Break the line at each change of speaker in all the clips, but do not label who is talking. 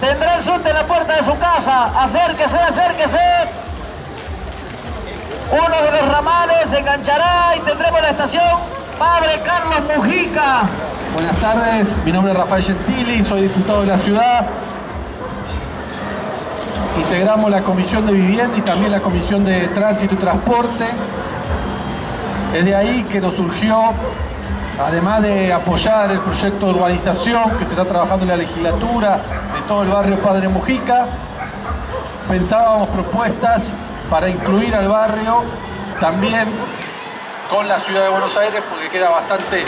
Tendrá el subte en la puerta de su casa. Acérquese, acérquese. Uno de los ramales se enganchará y tendremos la estación Padre Carlos Mujica.
Buenas tardes, mi nombre es Rafael Gentili, soy diputado de la ciudad. Integramos la Comisión de Vivienda y también la Comisión de Tránsito y Transporte. Es de ahí que nos surgió, además de apoyar el proyecto de urbanización que se está trabajando en la legislatura de todo el barrio Padre Mujica, pensábamos propuestas para incluir al barrio también con la ciudad de Buenos Aires porque queda bastante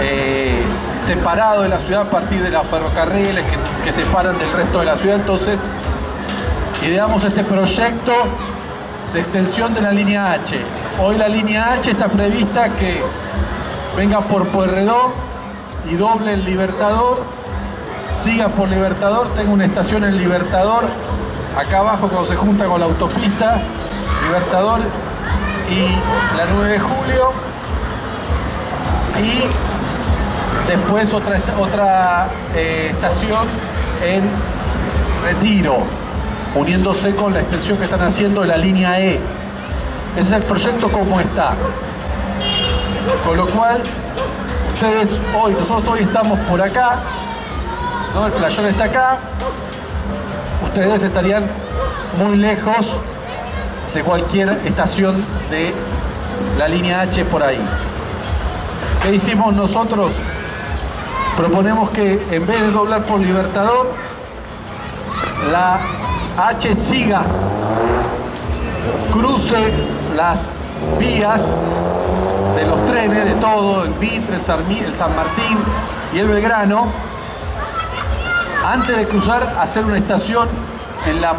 eh, separado de la ciudad a partir de los ferrocarriles que, que separan del resto de la ciudad. Entonces ideamos este proyecto de extensión de la línea H. Hoy la línea H está prevista que venga por Pueyrredón y doble el Libertador, siga por Libertador, tenga una estación en Libertador, acá abajo cuando se junta con la autopista, Libertador y la 9 de julio, y después otra, otra eh, estación en Retiro, uniéndose con la extensión que están haciendo de la línea E. Ese es el proyecto como está. Con lo cual, ustedes hoy, nosotros hoy estamos por acá, ¿no? el playón está acá, ustedes estarían muy lejos de cualquier estación de la línea H por ahí. ¿Qué hicimos nosotros? Proponemos que en vez de doblar por Libertador, la H siga, cruce las vías de los trenes, de todo, el Mitre, el San Martín y el Belgrano, antes de cruzar, hacer una estación en la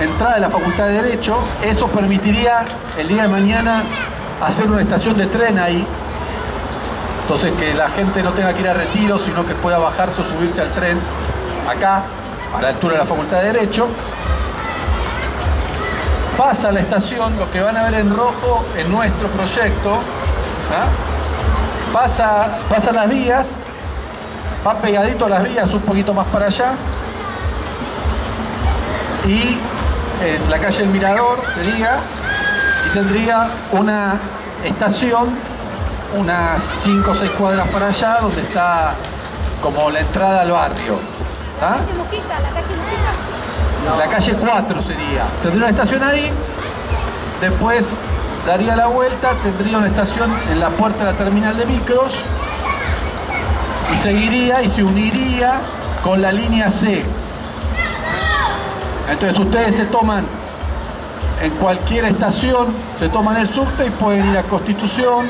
entrada de la Facultad de Derecho. Eso permitiría el día de mañana hacer una estación de tren ahí. Entonces que la gente no tenga que ir a retiro, sino que pueda bajarse o subirse al tren acá, a la altura de la Facultad de Derecho. Pasa la estación, lo que van a ver en rojo en nuestro proyecto, ¿ah? pasa, pasa las vías, va pegadito a las vías un poquito más para allá y en la calle El Mirador sería y tendría una estación unas 5 o 6 cuadras para allá donde está como la entrada al barrio ¿Ah? La calle 4 sería. Tendría una estación ahí, después daría la vuelta, tendría una estación en la puerta de la terminal de micros y seguiría y se uniría con la línea C. Entonces ustedes se toman en cualquier estación, se toman el subte y pueden ir a Constitución,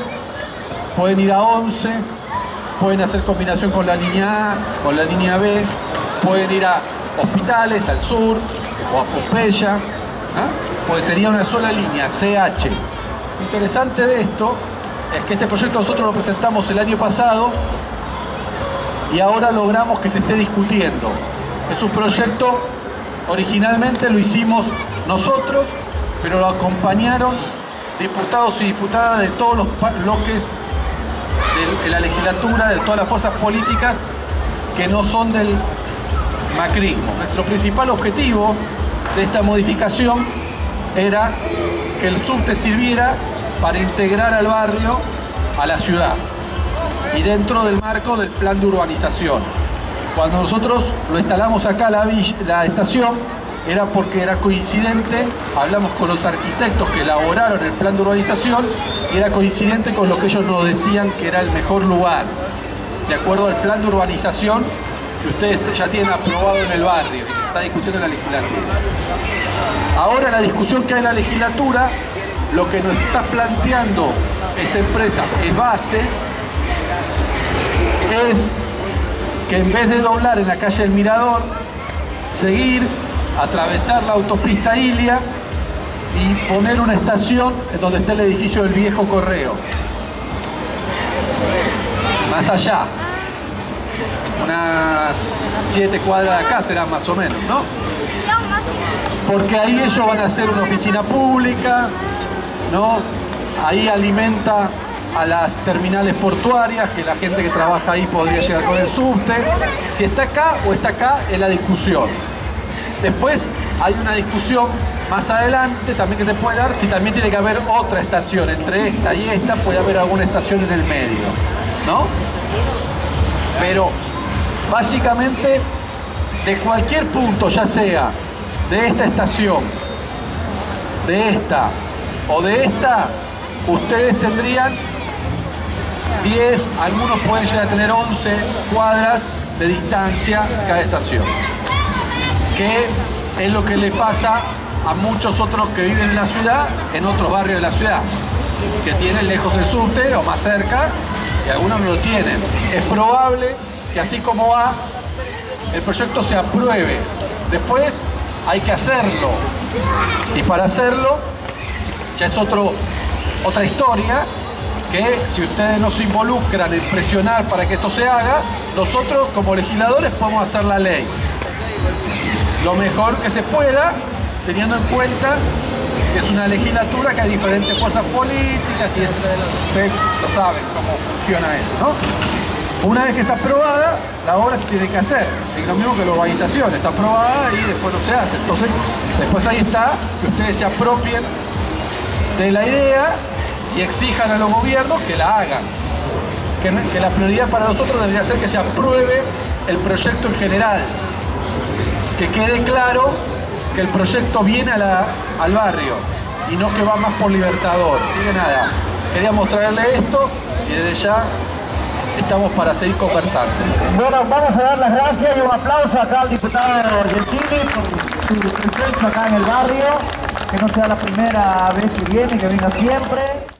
pueden ir a 11, pueden hacer combinación con la línea A, con la línea B, pueden ir a hospitales, al sur o a Pompeya, ¿ah? pues sería una sola línea, CH. Interesante de esto es que este proyecto nosotros lo presentamos el año pasado y ahora logramos que se esté discutiendo. Es un proyecto, originalmente lo hicimos nosotros, pero lo acompañaron diputados y diputadas de todos los bloques de la legislatura, de todas las fuerzas políticas que no son del macrismo. Nuestro principal objetivo de esta modificación era que el subte sirviera para integrar al barrio a la ciudad y dentro del marco del plan de urbanización. Cuando nosotros lo instalamos acá la, estación era porque era coincidente, hablamos con los arquitectos que elaboraron el plan de urbanización y era coincidente con lo que ellos nos decían que era el mejor lugar. De acuerdo al plan de urbanización que ustedes ya tienen aprobado en el barrio y que se está discutiendo en la legislatura. Ahora la discusión que hay en la legislatura, lo que nos está planteando esta empresa es base, es que en vez de doblar en la calle del Mirador, seguir, atravesar la autopista Ilia y poner una estación en donde está el edificio del viejo correo. Más allá, unas siete cuadras de acá será más o menos, ¿no? Porque ahí ellos van a hacer una oficina pública, ¿no? Ahí alimenta a las terminales portuarias, que la gente que trabaja ahí podría llegar con el subte. Si está acá o está acá es la discusión. Después hay una discusión más adelante también que se puede dar si también tiene que haber otra estación. Entre esta y esta puede haber alguna estación en el medio. ¿No? Pero básicamente de cualquier punto, ya sea de esta estación, de esta o de esta, ustedes tendrían 10, algunos pueden llegar a tener 11 cuadras de distancia cada estación. Que es lo que le pasa a muchos otros que viven en la ciudad, en otros barrios de la ciudad, que tienen lejos el subte o más cerca, y algunos no lo tienen. Es probable que así como va, el proyecto se apruebe. Después hay que hacerlo. Y para hacerlo, ya es otro, otra historia, que si ustedes no se involucran en presionar para que esto se haga, nosotros como legisladores podemos hacer la ley. Lo mejor que se pueda, teniendo en cuenta que es una legislatura que hay diferentes fuerzas políticas y ustedes lo saben cómo funciona eso, ¿no? Una vez que está aprobada, la obra se tiene que hacer. Es lo mismo que la urbanización, está aprobada y después no se hace. Entonces, después ahí está que ustedes se apropien de la idea y exijan a los gobiernos que la hagan. Que, la prioridad para nosotros debería ser que se apruebe el proyecto en general. Que quede claro que el proyecto viene al barrio y no que va más por Libertador. Que nada, quería mostrarle esto y desde ya estamos para seguir conversando.
Bueno, vamos a dar las gracias y un aplauso acá al diputado Argentini por su presencia acá en el barrio, que no sea la primera vez que viene, que venga siempre.